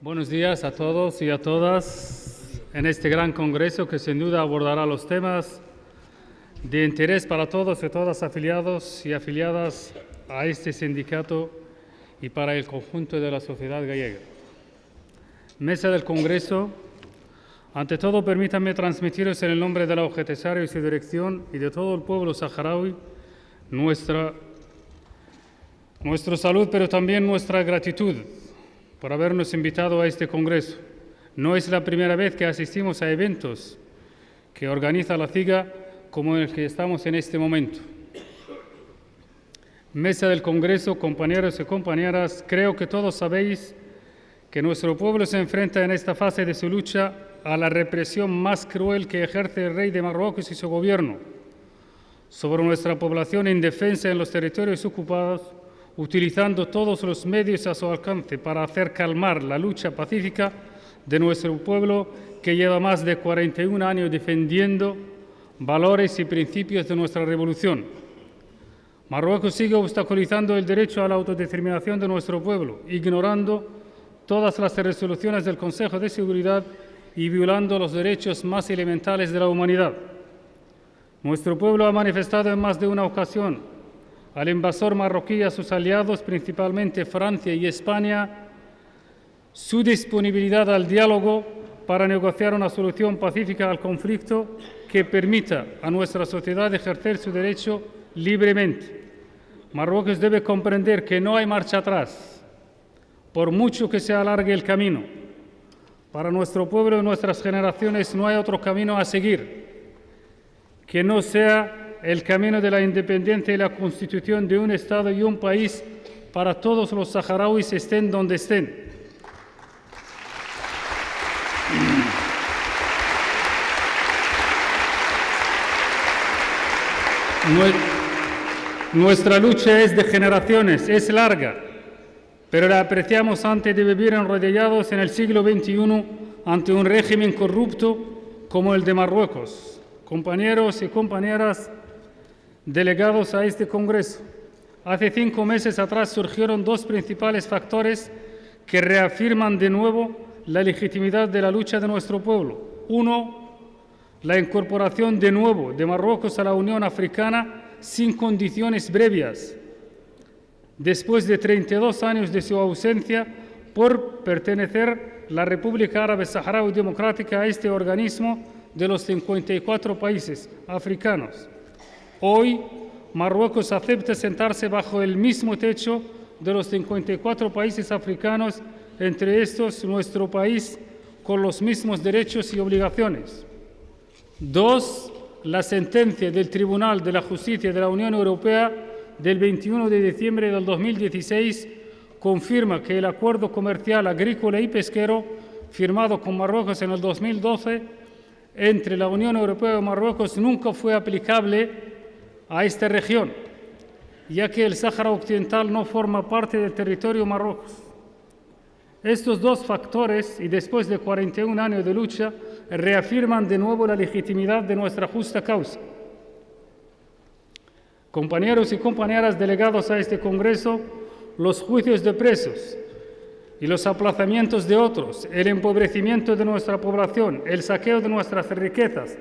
Buenos días a todos y a todas en este gran congreso que sin duda abordará los temas de interés para todos y todas afiliados y afiliadas a este sindicato y para el conjunto de la sociedad gallega. Mesa del Congreso, ante todo permítanme transmitiros en el nombre de la OGTSARIO y su dirección y de todo el pueblo saharaui nuestra, nuestra salud, pero también nuestra gratitud por habernos invitado a este Congreso. No es la primera vez que asistimos a eventos que organiza la CIGA como el que estamos en este momento. Mesa del Congreso, compañeros y compañeras, creo que todos sabéis que nuestro pueblo se enfrenta en esta fase de su lucha a la represión más cruel que ejerce el rey de Marruecos y su gobierno sobre nuestra población indefensa en los territorios ocupados utilizando todos los medios a su alcance para hacer calmar la lucha pacífica de nuestro pueblo que lleva más de 41 años defendiendo valores y principios de nuestra revolución. Marruecos sigue obstaculizando el derecho a la autodeterminación de nuestro pueblo, ignorando todas las resoluciones del Consejo de Seguridad y violando los derechos más elementales de la humanidad. Nuestro pueblo ha manifestado en más de una ocasión al invasor marroquí y a sus aliados, principalmente Francia y España, su disponibilidad al diálogo para negociar una solución pacífica al conflicto que permita a nuestra sociedad ejercer su derecho libremente. Marruecos debe comprender que no hay marcha atrás, por mucho que se alargue el camino. Para nuestro pueblo y nuestras generaciones no hay otro camino a seguir que no sea el camino de la independencia y la constitución de un Estado y un país para todos los saharauis estén donde estén. Nuestra lucha es de generaciones, es larga, pero la apreciamos antes de vivir enrodeados en el siglo XXI ante un régimen corrupto como el de Marruecos. Compañeros y compañeras, delegados a este Congreso. Hace cinco meses atrás surgieron dos principales factores que reafirman de nuevo la legitimidad de la lucha de nuestro pueblo. Uno, la incorporación de nuevo de Marruecos a la Unión Africana sin condiciones previas, después de 32 años de su ausencia por pertenecer la República Árabe Saharaui Democrática a este organismo de los 54 países africanos. Hoy Marruecos acepta sentarse bajo el mismo techo de los 54 países africanos, entre estos nuestro país, con los mismos derechos y obligaciones. Dos, la sentencia del Tribunal de la Justicia de la Unión Europea del 21 de diciembre del 2016 confirma que el acuerdo comercial agrícola y pesquero firmado con Marruecos en el 2012 entre la Unión Europea y Marruecos nunca fue aplicable a esta región, ya que el Sáhara Occidental no forma parte del territorio Marruecos. Estos dos factores, y después de 41 años de lucha, reafirman de nuevo la legitimidad de nuestra justa causa. Compañeros y compañeras delegados a este Congreso, los juicios de presos y los aplazamientos de otros, el empobrecimiento de nuestra población, el saqueo de nuestras riquezas,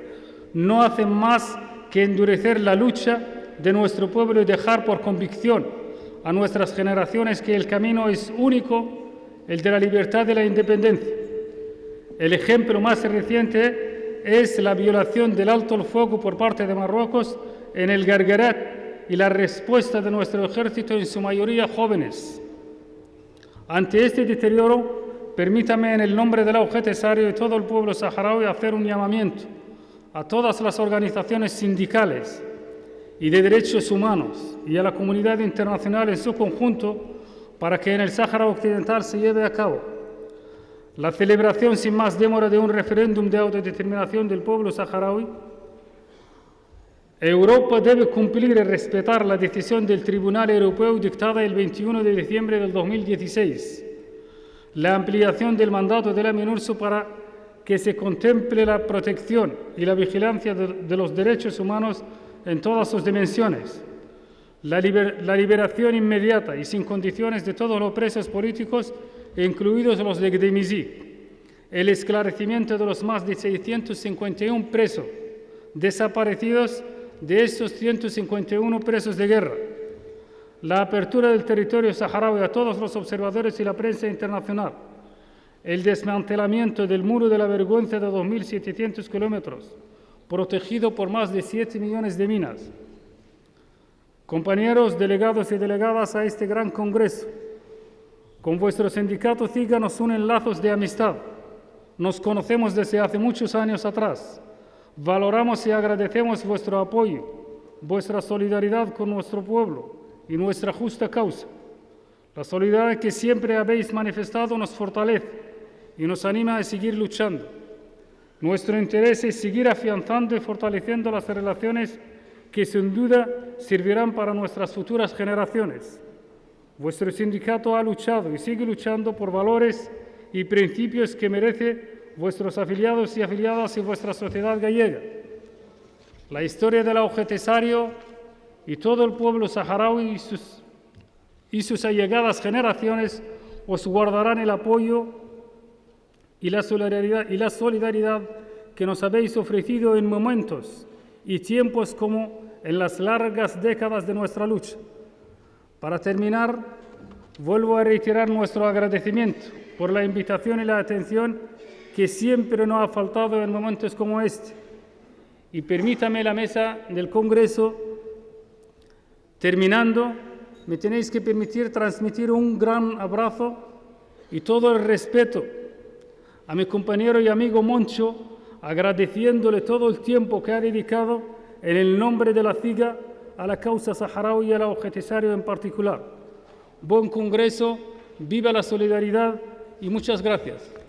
no hacen más endurecer la lucha de nuestro pueblo y dejar por convicción a nuestras generaciones que el camino es único, el de la libertad y la independencia. El ejemplo más reciente es la violación del alto el fuego por parte de Marruecos en el Gargarat y la respuesta de nuestro ejército, en su mayoría jóvenes. Ante este deterioro, permítame en el nombre de la UGT y todo el pueblo saharaui hacer un llamamiento a todas las organizaciones sindicales y de derechos humanos y a la comunidad internacional en su conjunto para que en el Sáhara Occidental se lleve a cabo la celebración sin más demora de un referéndum de autodeterminación del pueblo saharaui. Europa debe cumplir y respetar la decisión del Tribunal Europeo dictada el 21 de diciembre del 2016, la ampliación del mandato de la MINURSO para que se contemple la protección y la vigilancia de, los derechos humanos en todas sus dimensiones, la, liberación inmediata y sin condiciones de todos los presos políticos incluidos los de Gdemizí, el esclarecimiento de los más de 651 presos desaparecidos de estos 151 presos de guerra, la apertura del territorio saharaui a todos los observadores y la prensa internacional, el desmantelamiento del muro de la vergüenza de 2.700 kilómetros, protegido por más de 7 millones de minas. Compañeros delegados y delegadas a este gran congreso, con vuestro sindicato CIGA nos unen lazos de amistad. Nos conocemos desde hace muchos años atrás. Valoramos y agradecemos vuestro apoyo, vuestra solidaridad con nuestro pueblo y nuestra justa causa. La solidaridad que siempre habéis manifestado nos fortalece y nos anima a seguir luchando. Nuestro interés es seguir afianzando y fortaleciendo las relaciones que sin duda servirán para nuestras futuras generaciones. Vuestro sindicato ha luchado y sigue luchando por valores y principios que merece vuestros afiliados y afiliadas y vuestra sociedad gallega. La historia del Augetasario y todo el pueblo saharaui y sus, y sus allegadas generaciones os guardarán el apoyo y la, solidaridad, y la solidaridad que nos habéis ofrecido en momentos y tiempos como en las largas décadas de nuestra lucha. Para terminar, vuelvo a reiterar nuestro agradecimiento por la invitación y la atención que siempre nos ha faltado en momentos como este. Y permítame la mesa del Congreso Terminando, me tenéis que permitir transmitir un gran abrazo y todo el respeto a mi compañero y amigo Moncho, agradeciéndole todo el tiempo que ha dedicado en el nombre de la CIGA a la causa saharaui y al objetivario en particular. Buen Congreso, viva la solidaridad y muchas gracias.